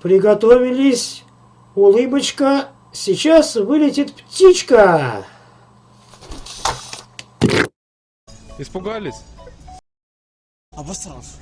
Приготовились. Улыбочка. Сейчас вылетит птичка. Испугались? Обосрался.